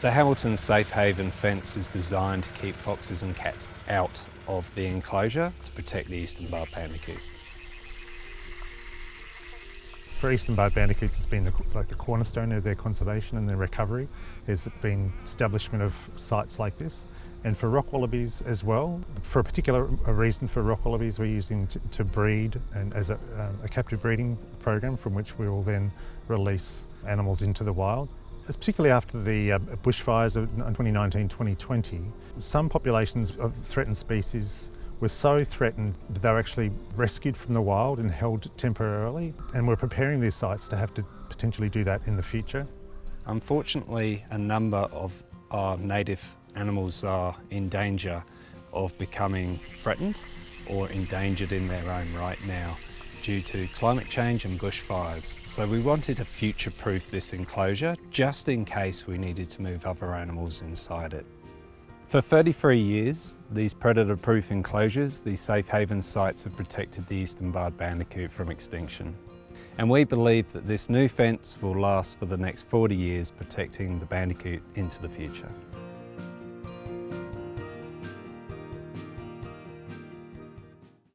The Hamilton Safe Haven fence is designed to keep foxes and cats out of the enclosure to protect the eastern barred bandicoot. For eastern barred bandicoots, it's been the, like the cornerstone of their conservation and their recovery has been establishment of sites like this. And for rock wallabies as well, for a particular reason for rock wallabies, we're using to, to breed and as a, um, a captive breeding program from which we will then release animals into the wild. Particularly after the uh, bushfires of 2019-2020, some populations of threatened species were so threatened that they were actually rescued from the wild and held temporarily. And we're preparing these sites to have to potentially do that in the future. Unfortunately, a number of our native animals are in danger of becoming threatened or endangered in their own right now due to climate change and bushfires. So we wanted to future-proof this enclosure just in case we needed to move other animals inside it. For 33 years, these predator-proof enclosures, these safe haven sites have protected the eastern barred bandicoot from extinction. And we believe that this new fence will last for the next 40 years, protecting the bandicoot into the future.